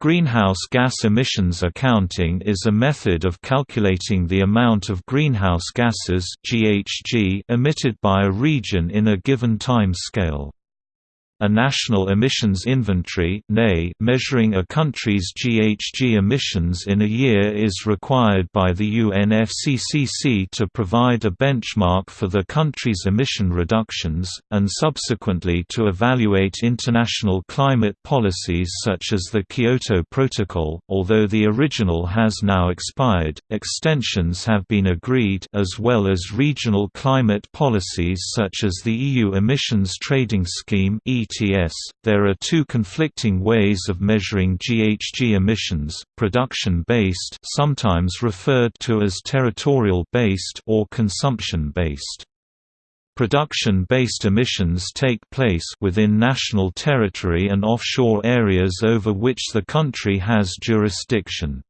Greenhouse gas emissions accounting is a method of calculating the amount of greenhouse gases (GHG) emitted by a region in a given time scale. A National Emissions Inventory measuring a country's GHG emissions in a year is required by the UNFCCC to provide a benchmark for the country's emission reductions, and subsequently to evaluate international climate policies such as the Kyoto Protocol. Although the original has now expired, extensions have been agreed as well as regional climate policies such as the EU Emissions Trading Scheme There are two conflicting ways of measuring GHG emissions: production-based, sometimes referred to as territorial-based or consumption-based. Production-based emissions take place within national territory and offshore areas over which the country has jurisdiction.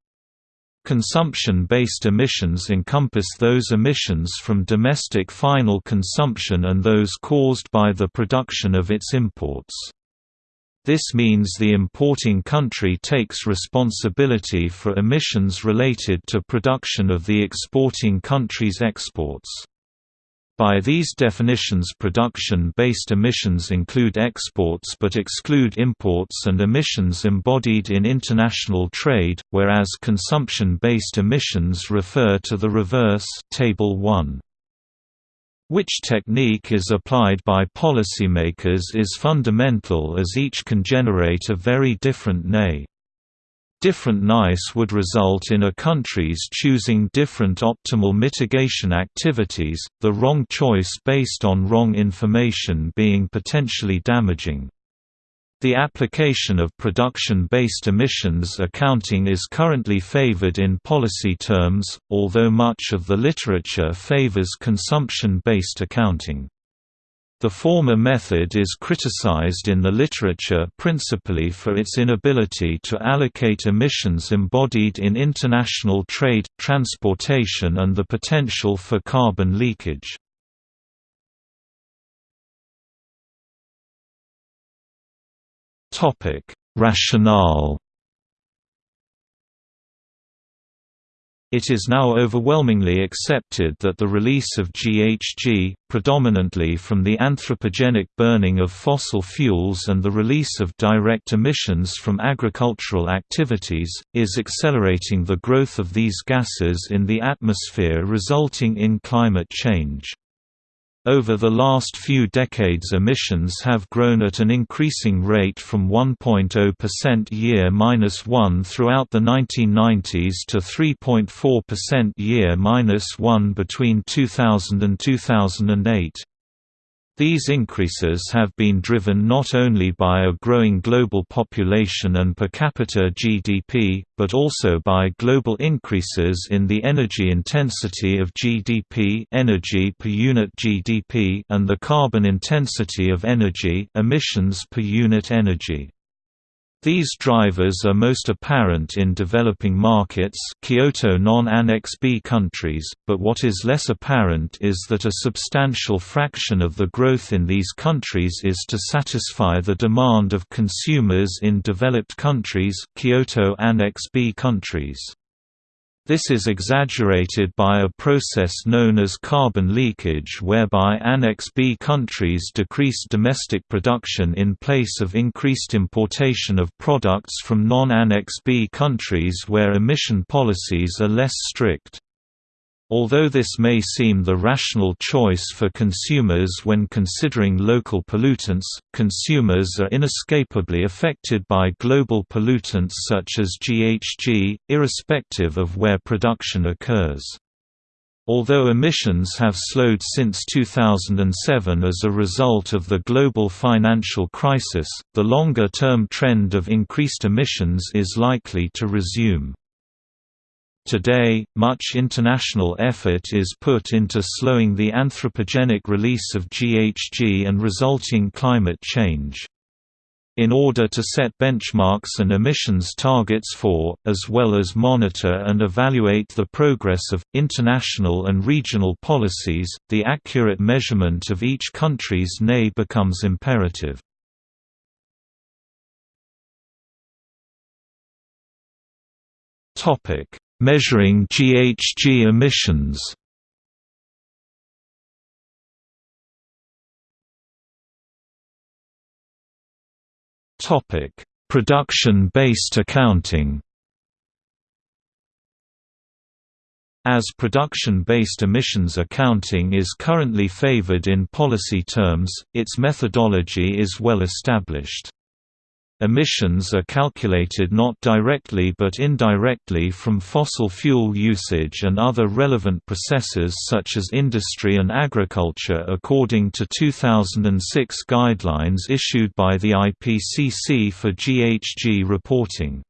Consumption-based emissions encompass those emissions from domestic final consumption and those caused by the production of its imports. This means the importing country takes responsibility for emissions related to production of the exporting country's exports. By these definitions production-based emissions include exports but exclude imports and emissions embodied in international trade, whereas consumption-based emissions refer to the reverse Table 1. Which technique is applied by policymakers is fundamental as each can generate a very different NE. Different NEIs would result in a country's choosing different optimal mitigation activities, the wrong choice based on wrong information being potentially damaging. The application of production-based emissions accounting is currently favored in policy terms, although much of the literature favors consumption-based accounting. The former method is criticized in the literature principally for its inability to allocate emissions embodied in international trade, transportation and the potential for carbon leakage. Rationale It is now overwhelmingly accepted that the release of GHG, predominantly from the anthropogenic burning of fossil fuels and the release of direct emissions from agricultural activities, is accelerating the growth of these gases in the atmosphere resulting in climate change. Over the last few decades emissions have grown at an increasing rate from 1.0% year-1 throughout the 1990s to 3.4% year-1 between 2000 and 2008. These increases have been driven not only by a growing global population and per capita GDP, but also by global increases in the energy intensity of GDP energy per unit GDP and the carbon intensity of energy emissions per unit energy. These drivers are most apparent in developing markets Kyoto non-Annex B countries, but what is less apparent is that a substantial fraction of the growth in these countries is to satisfy the demand of consumers in developed countries Kyoto Annex B countries. This is exaggerated by a process known as carbon leakage whereby Annex B countries decrease domestic production in place of increased importation of products from non-Annex B countries where emission policies are less strict. Although this may seem the rational choice for consumers when considering local pollutants, consumers are inescapably affected by global pollutants such as GHG, irrespective of where production occurs. Although emissions have slowed since 2007 as a result of the global financial crisis, the longer-term trend of increased emissions is likely to resume. Today, much international effort is put into slowing the anthropogenic release of GHG and resulting climate change. In order to set benchmarks and emissions targets for, as well as monitor and evaluate the progress of, international and regional policies, the accurate measurement of each country's NE becomes imperative. Measuring GHG emissions Topic: Production-based accounting As production-based emissions accounting is currently favored in policy terms, its methodology is well established. Emissions are calculated not directly but indirectly from fossil fuel usage and other relevant processes such as industry and agriculture according to 2006 guidelines issued by the IPCC for GHG reporting.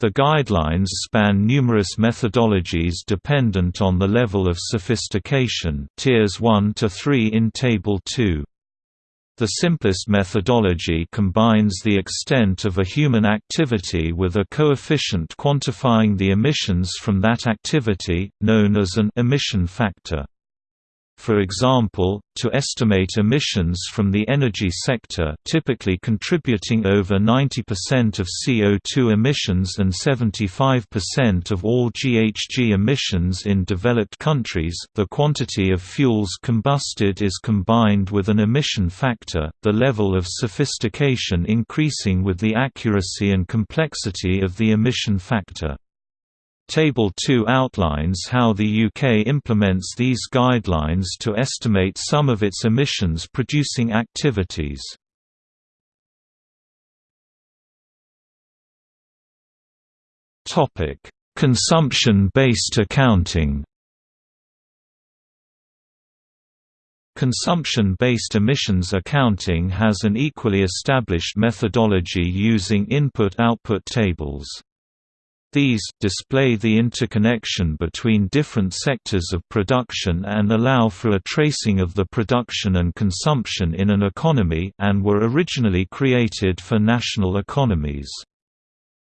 The guidelines span numerous methodologies dependent on the level of sophistication tiers 1 to 3 in Table 2. The simplest methodology combines the extent of a human activity with a coefficient quantifying the emissions from that activity, known as an emission factor. For example, to estimate emissions from the energy sector typically contributing over 90% of CO2 emissions and 75% of all GHG emissions in developed countries, the quantity of fuels combusted is combined with an emission factor, the level of sophistication increasing with the accuracy and complexity of the emission factor. Table 2 outlines how the UK implements these guidelines to estimate some of its emissions-producing activities. Consumption-based accounting Consumption-based emissions accounting has an equally established methodology using input-output tables. These display the interconnection between different sectors of production and allow for a tracing of the production and consumption in an economy and were originally created for national economies.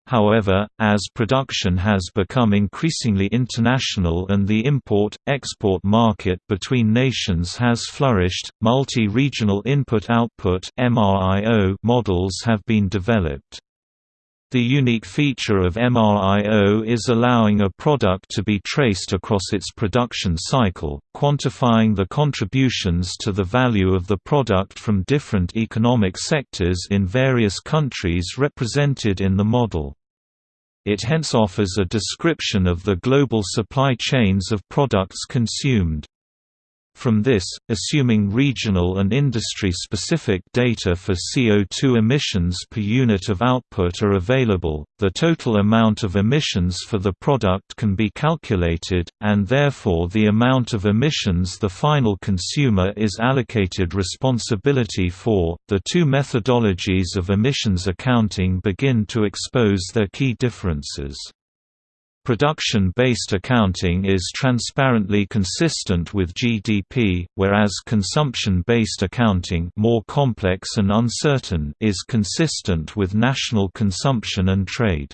However, as production has become increasingly international and the import-export market between nations has flourished, multi-regional input-output models have been developed. The unique feature of MRIO is allowing a product to be traced across its production cycle, quantifying the contributions to the value of the product from different economic sectors in various countries represented in the model. It hence offers a description of the global supply chains of products consumed. From this, assuming regional and industry-specific data for CO2 emissions per unit of output are available, the total amount of emissions for the product can be calculated, and therefore the amount of emissions the final consumer is allocated responsibility for. The two methodologies of emissions accounting begin to expose their key differences. Production-based accounting is transparently consistent with GDP, whereas consumption-based accounting more complex and uncertain is consistent with national consumption and trade.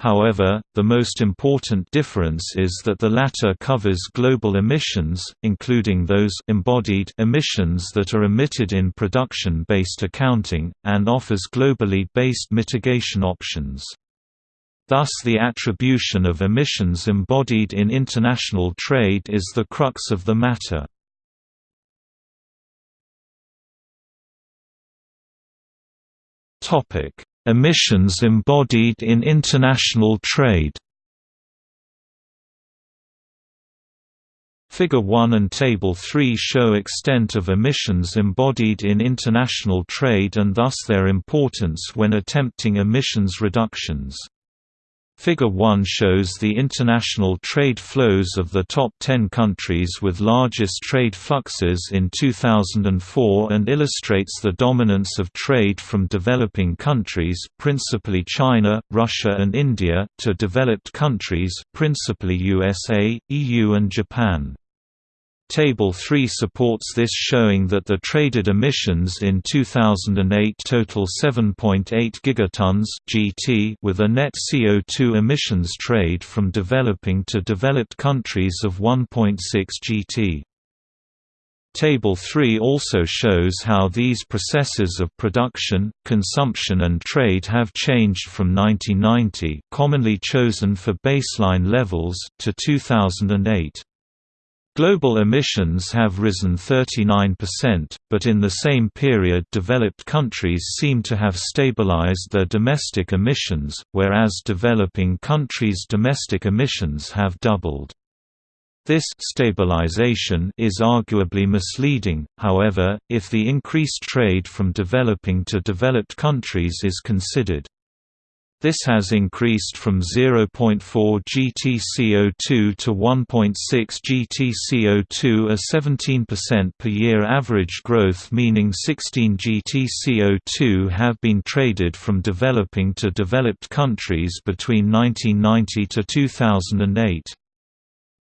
However, the most important difference is that the latter covers global emissions, including those embodied emissions that are emitted in production-based accounting, and offers globally based mitigation options. Thus the attribution of emissions embodied in international trade is the crux of the matter. emissions embodied in international trade Figure 1 and Table 3 show extent of emissions embodied in international trade and thus their importance when attempting emissions reductions. Figure 1 shows the international trade flows of the top 10 countries with largest trade fluxes in 2004 and illustrates the dominance of trade from developing countries principally China, Russia and India to developed countries principally USA, EU and Japan. Table 3 supports this showing that the traded emissions in 2008 total 7.8 gigatons (GT) with a net CO2 emissions trade from developing to developed countries of 1.6 GT. Table 3 also shows how these processes of production, consumption and trade have changed from 1990 commonly chosen for baseline levels to 2008. Global emissions have risen 39%, but in the same period developed countries seem to have stabilized their domestic emissions, whereas developing countries' domestic emissions have doubled. This stabilization is arguably misleading, however, if the increased trade from developing to developed countries is considered. This has increased from 0.4 GTCO2 to 1.6 GTCO2 a 17% per year average growth meaning 16 GTCO2 have been traded from developing to developed countries between 1990 to 2008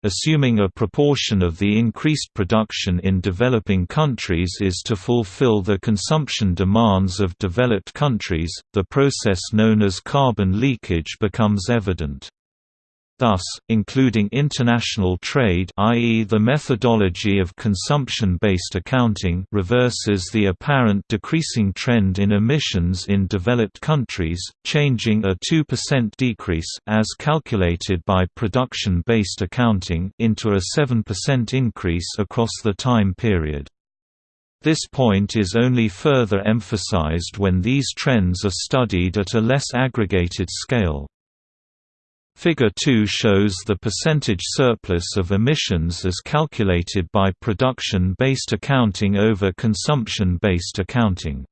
assuming a proportion of the increased production in developing countries is to fulfill the consumption demands of developed countries, the process known as carbon leakage becomes evident. Thus, including international trade i.e. the methodology of consumption-based accounting reverses the apparent decreasing trend in emissions in developed countries, changing a 2% decrease as calculated by production-based accounting into a 7% increase across the time period. This point is only further emphasized when these trends are studied at a less aggregated scale. Figure 2 shows the percentage surplus of emissions as calculated by production-based accounting over consumption-based accounting.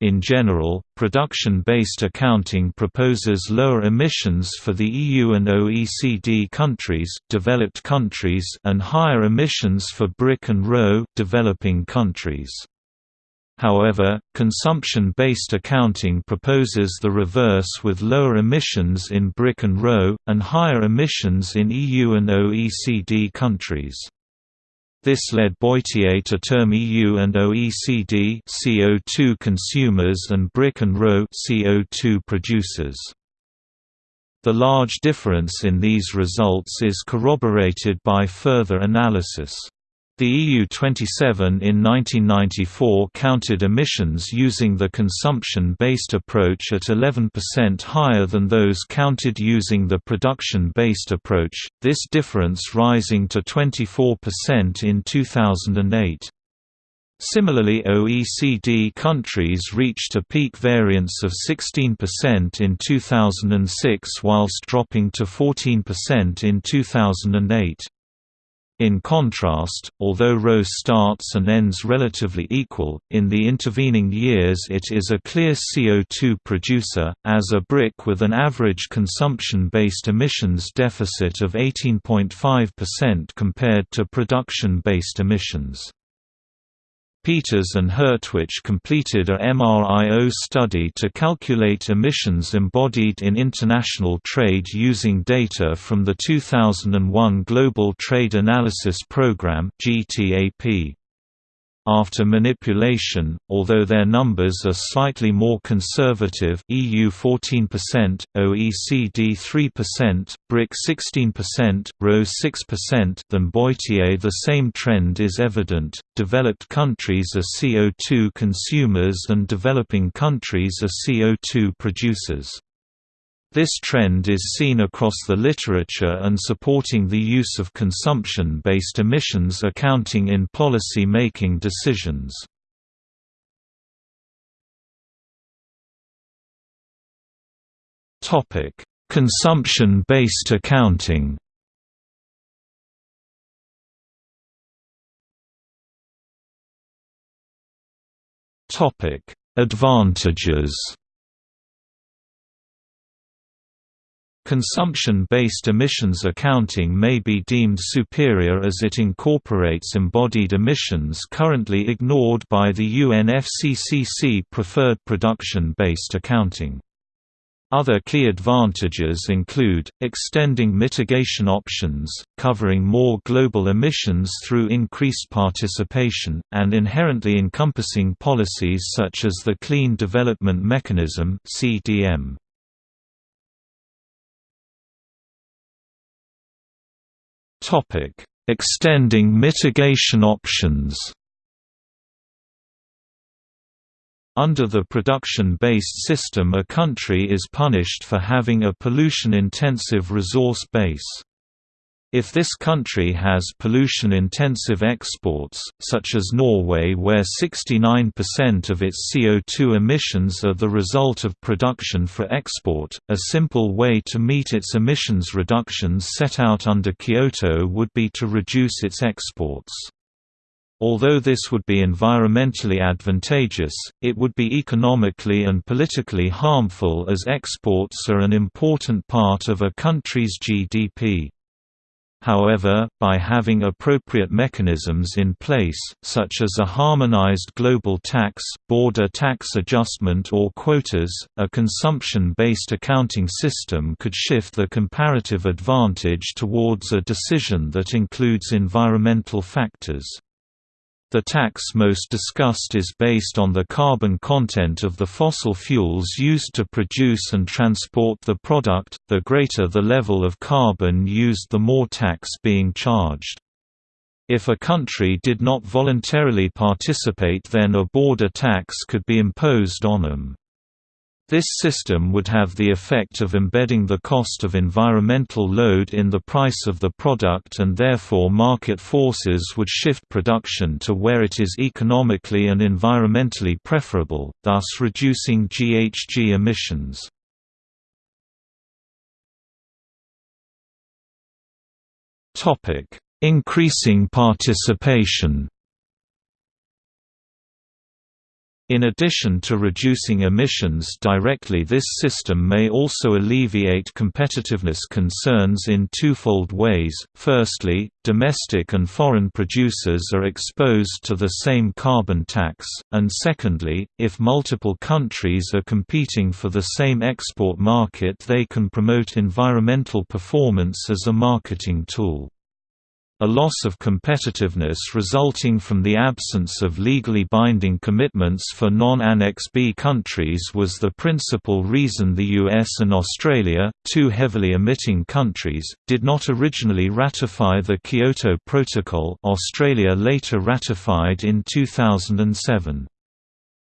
In general, production-based accounting proposes lower emissions for the EU and OECD countries, developed countries and higher emissions for BRIC and RoW developing countries. However, consumption-based accounting proposes the reverse with lower emissions in BRIC and RoW, and higher emissions in EU and OECD countries. This led Boitier to term EU and OECD CO2 consumers and BRIC and RoW CO2 producers. The large difference in these results is corroborated by further analysis. The EU27 in 1994 counted emissions using the consumption-based approach at 11% higher than those counted using the production-based approach, this difference rising to 24% in 2008. Similarly OECD countries reached a peak variance of 16% in 2006 whilst dropping to 14% in 2008. In contrast, although RoW starts and ends relatively equal, in the intervening years it is a clear CO2 producer, as a BRIC with an average consumption-based emissions deficit of 18.5% compared to production-based emissions. Peters and Hertwich completed a MRIO study to calculate emissions embodied in international trade using data from the 2001 Global Trade Analysis Programme (GTAP). After manipulation, although their numbers are slightly more conservative EU 14%, OECD 3%, BRIC 16%, RoW 6% than Boitier the same trend is evident, developed countries are CO2 consumers and developing countries are CO2 producers. This trend is seen across the literature and supporting the use of consumption-based emissions accounting in policy-making decisions. Consumption-based accounting Advantages Consumption-based emissions accounting may be deemed superior as it incorporates embodied emissions currently ignored by the UNFCCC preferred production-based accounting. Other key advantages include, extending mitigation options, covering more global emissions through increased participation, and inherently encompassing policies such as the Clean Development Mechanism CDM. Topic: Extending mitigation options Under the production-based system a country is punished for having a pollution-intensive resource base. If this country has pollution-intensive exports, such as Norway where 69% of its CO2 emissions are the result of production for export, a simple way to meet its emissions reductions set out under Kyoto would be to reduce its exports. Although this would be environmentally advantageous, it would be economically and politically harmful as exports are an important part of a country's GDP. However, by having appropriate mechanisms in place, such as a harmonized global tax, border tax adjustment or quotas, a consumption-based accounting system could shift the comparative advantage towards a decision that includes environmental factors. The tax most discussed is based on the carbon content of the fossil fuels used to produce and transport the product, the greater the level of carbon used the more tax being charged. If a country did not voluntarily participate then a border tax could be imposed on them. This system would have the effect of embedding the cost of environmental load in the price of the product and therefore market forces would shift production to where it is economically and environmentally preferable, thus reducing GHG emissions. Increasing participation In addition to reducing emissions directly this system may also alleviate competitiveness concerns in twofold ways, firstly, domestic and foreign producers are exposed to the same carbon tax, and secondly, if multiple countries are competing for the same export market they can promote environmental performance as a marketing tool. A loss of competitiveness resulting from the absence of legally binding commitments for non-Annex B countries was the principal reason the US and Australia, two heavily emitting countries, did not originally ratify the Kyoto Protocol Australia later ratified in 2007.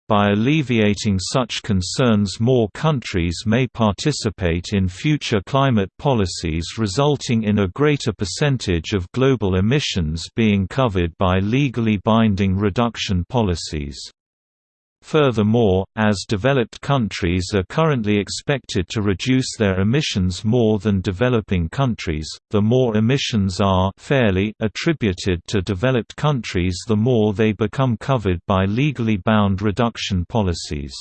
By alleviating such concerns more countries may participate in future climate policies resulting in a greater percentage of global emissions being covered by legally binding reduction policies. Furthermore, as developed countries are currently expected to reduce their emissions more than developing countries, the more emissions are fairly attributed to developed countries the more they become covered by legally bound reduction policies.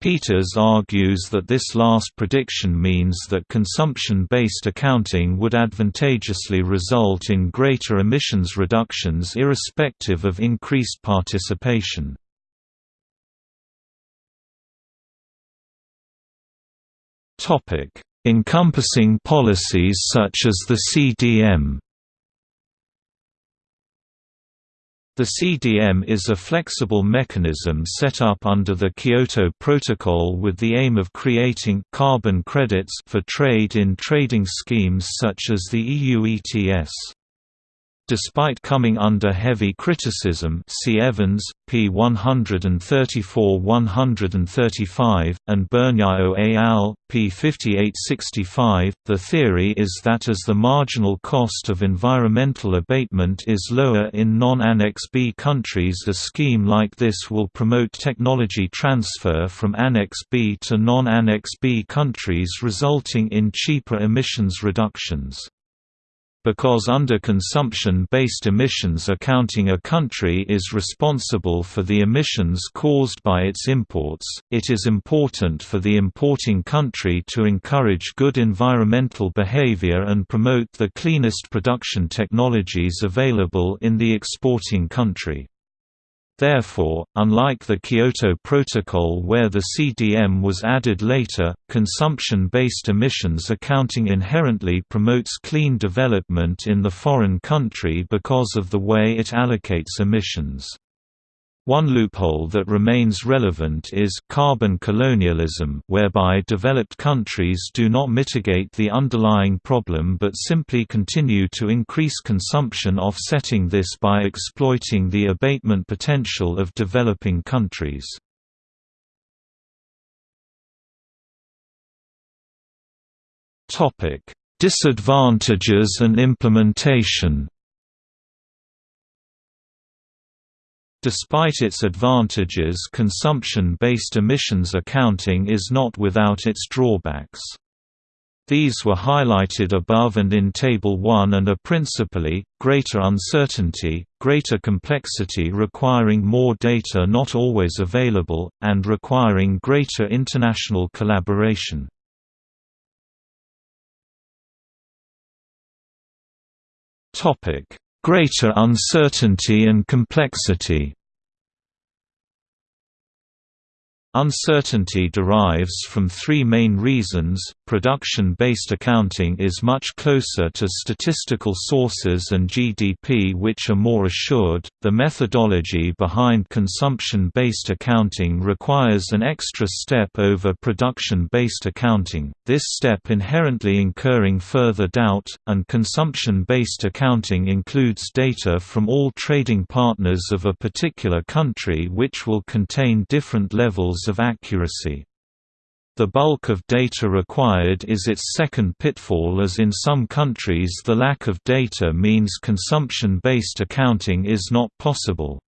Peters argues that this last prediction means that consumption-based accounting would advantageously result in greater emissions reductions irrespective of increased participation. Encompassing policies such as the CDM. The CDM is a flexible mechanism set up under the Kyoto Protocol with the aim of creating carbon credits for trade in trading schemes such as the EU ETS. Despite coming under heavy criticism see Evans, p. 134–135, and Burniaux et al., p. 5865, the theory is that as the marginal cost of environmental abatement is lower in non-Annex B countries a scheme like this will promote technology transfer from Annex B to non-Annex B countries resulting in cheaper emissions reductions. Because under consumption-based emissions accounting a country is responsible for the emissions caused by its imports, it is important for the importing country to encourage good environmental behavior and promote the cleanest production technologies available in the exporting country. Therefore, unlike the Kyoto Protocol where the CDM was added later, consumption-based emissions accounting inherently promotes clean development in the foreign country because of the way it allocates emissions. One loophole that remains relevant is carbon colonialism whereby developed countries do not mitigate the underlying problem but simply continue to increase consumption offsetting this by exploiting the abatement potential of developing countries. Disadvantages and implementation Despite its advantages consumption-based emissions accounting is not without its drawbacks. These were highlighted above and in Table 1 and are principally, greater uncertainty, greater complexity requiring more data not always available, and requiring greater international collaboration. Greater uncertainty and complexity Uncertainty derives from three main reasons, production-based accounting is much closer to statistical sources and GDP which are more assured, the methodology behind consumption-based accounting requires an extra step over production-based accounting, this step inherently incurring further doubt, and consumption-based accounting includes data from all trading partners of a particular country which will contain different levels of accuracy. The bulk of data required is its second pitfall as in some countries the lack of data means consumption-based accounting is not possible.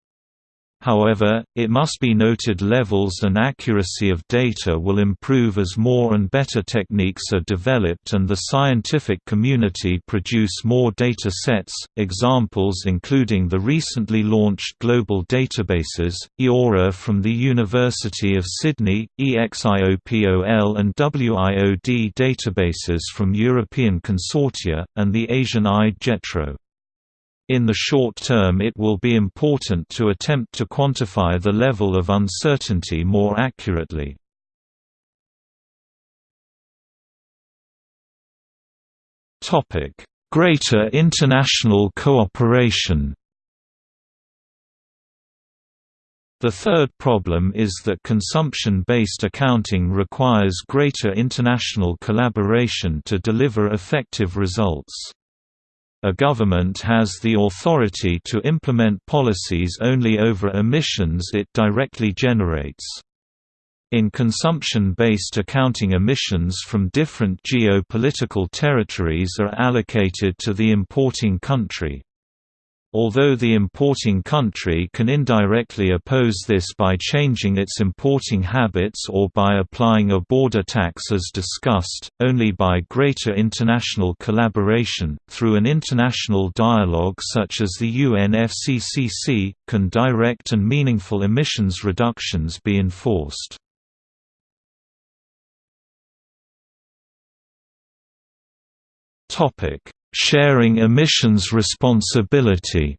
However, it must be noted levels and accuracy of data will improve as more and better techniques are developed and the scientific community produce more data sets, examples including the recently launched global databases, EORA from the University of Sydney, EXIOPOL and WIOD databases from European consortia, and the Asian IDE-JETRO. In the short term it will be important to attempt to quantify the level of uncertainty more accurately. Greater international cooperation The third problem is that consumption-based accounting requires greater international collaboration to deliver effective results. A government has the authority to implement policies only over emissions it directly generates. In consumption-based accounting emissions from different geopolitical territories are allocated to the importing country. Although the importing country can indirectly oppose this by changing its importing habits or by applying a border tax as discussed, only by greater international collaboration, through an international dialogue such as the UNFCCC, can direct and meaningful emissions reductions be enforced. Topic Sharing emissions responsibility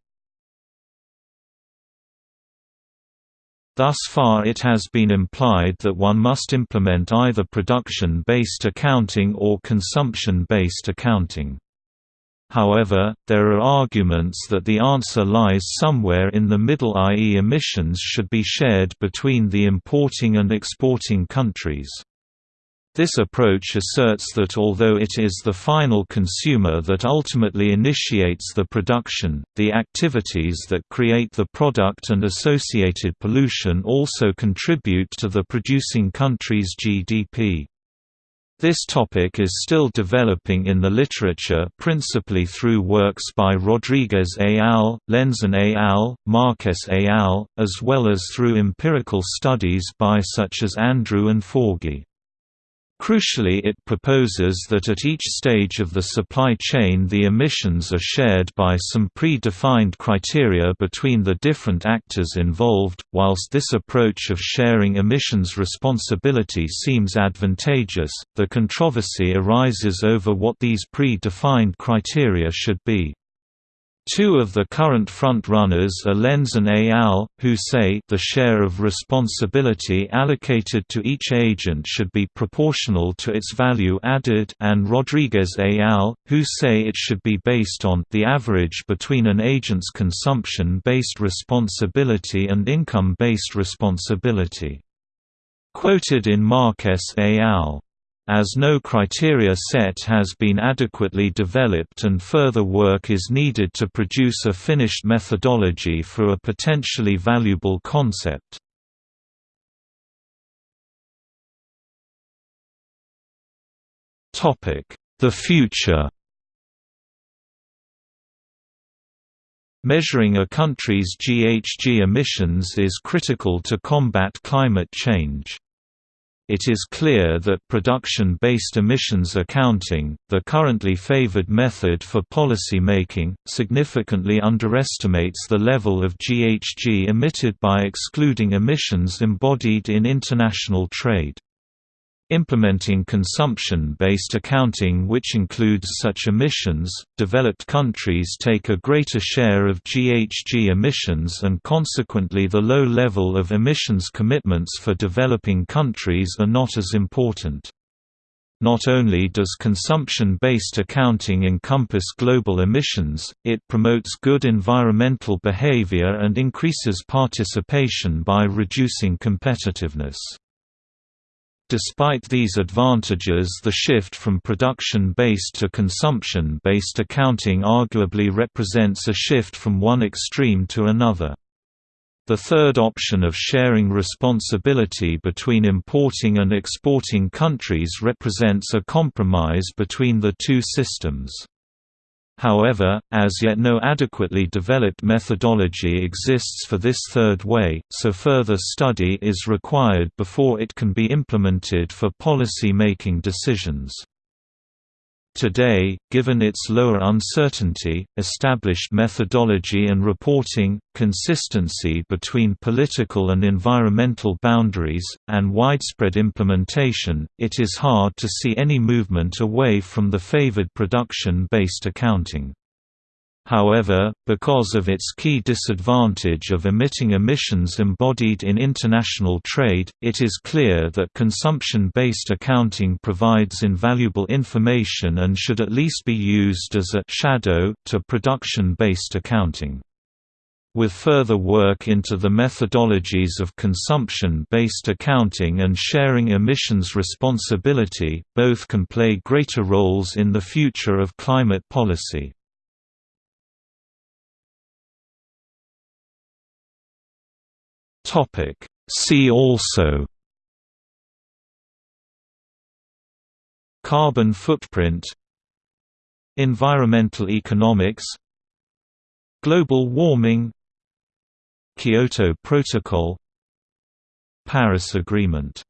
Thus far it has been implied that one must implement either production-based accounting or consumption-based accounting. However, there are arguments that the answer lies somewhere in the middle i.e. emissions should be shared between the importing and exporting countries. This approach asserts that although it is the final consumer that ultimately initiates the production, the activities that create the product and associated pollution also contribute to the producing country's GDP. This topic is still developing in the literature principally through works by Rodrigues et al., Lenzen et al., Marques et al., as well as through empirical studies by such as Andrew and Forgie. Crucially it proposes that at each stage of the supply chain the emissions are shared by some pre-defined criteria between the different actors involved. Whilst this approach of sharing emissions responsibility seems advantageous, the controversy arises over what these pre-defined criteria should be. Two of the current front-runners are Lenz and al., who say the share of responsibility allocated to each agent should be proportional to its value added and Rodrigues al., who say it should be based on the average between an agent's consumption-based responsibility and income-based responsibility. Quoted in Marques al as no criteria set has been adequately developed and further work is needed to produce a finished methodology for a potentially valuable concept. The future Measuring a country's GHG emissions is critical to combat climate change. It is clear that production-based emissions accounting, the currently favored method for policy making, significantly underestimates the level of GHG emitted by excluding emissions embodied in international trade. Implementing consumption-based accounting which includes such emissions, developed countries take a greater share of GHG emissions and consequently the low level of emissions commitments for developing countries are not as important. Not only does consumption-based accounting encompass global emissions, it promotes good environmental behavior and increases participation by reducing competitiveness. Despite these advantages the shift from production-based to consumption-based accounting arguably represents a shift from one extreme to another. The third option of sharing responsibility between importing and exporting countries represents a compromise between the two systems. However, as yet no adequately developed methodology exists for this third way, so further study is required before it can be implemented for policy-making decisions. Today, given its lower uncertainty, established methodology and reporting, consistency between political and environmental boundaries, and widespread implementation, it is hard to see any movement away from the favored production-based accounting. However, because of its key disadvantage of emitting emissions embodied in international trade, it is clear that consumption-based accounting provides invaluable information and should at least be used as a «shadow» to production-based accounting. With further work into the methodologies of consumption-based accounting and sharing emissions responsibility, both can play greater roles in the future of climate policy. Topic. See also Carbon footprint Environmental economics Global warming Kyoto Protocol Paris Agreement